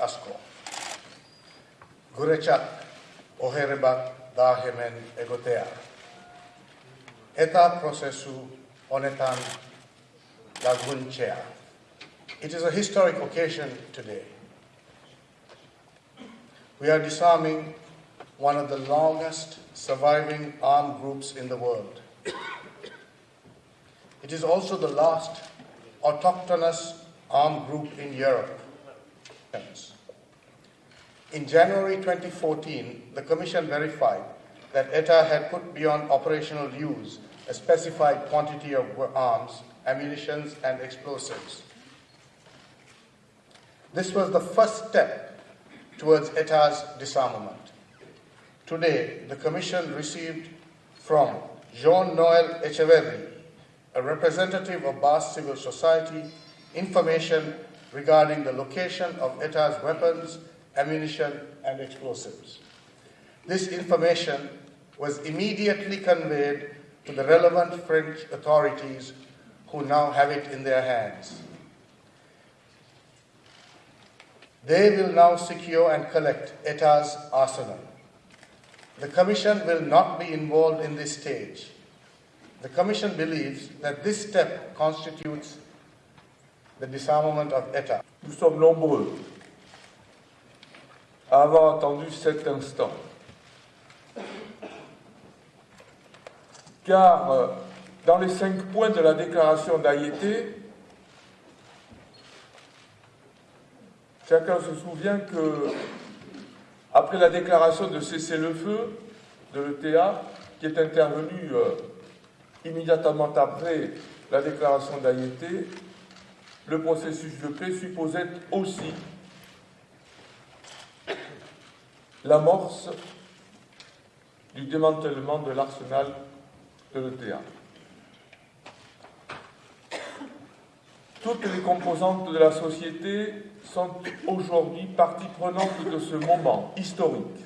asko. Guretzat ohere bat da hemen egotea. Eta prozesu honetan laguntzea. It is a historic occasion today. We are disarming one of the longest surviving armed groups in the world. It is also the last autochthonous armed group in Europe. In January 2014, the Commission verified that ETA had put beyond operational use a specified quantity of arms, ammunition, and explosives. This was the first step towards ETA's disarmament. Today, the Commission received from Jean Noel Etcheverry, a representative of Basque civil society, information regarding the location of ETA's weapons, ammunition, and explosives. This information was immediately conveyed to the relevant French authorities who now have it in their hands. They will now secure and collect ETA's arsenal. The Commission will not be involved in this stage. The Commission believes that this step constitutes Nous sommes nombreux à avoir attendu cet instant. Car euh, dans les cinq points de la déclaration d'Aïété, chacun se souvient que, après la déclaration de cessez-le-feu de l'ETA, qui est intervenue euh, immédiatement après la déclaration d'Aïété, le processus de paix supposait aussi l'amorce du démantèlement de l'arsenal de l'ETA. Toutes les composantes de la société sont aujourd'hui partie prenante de ce moment historique.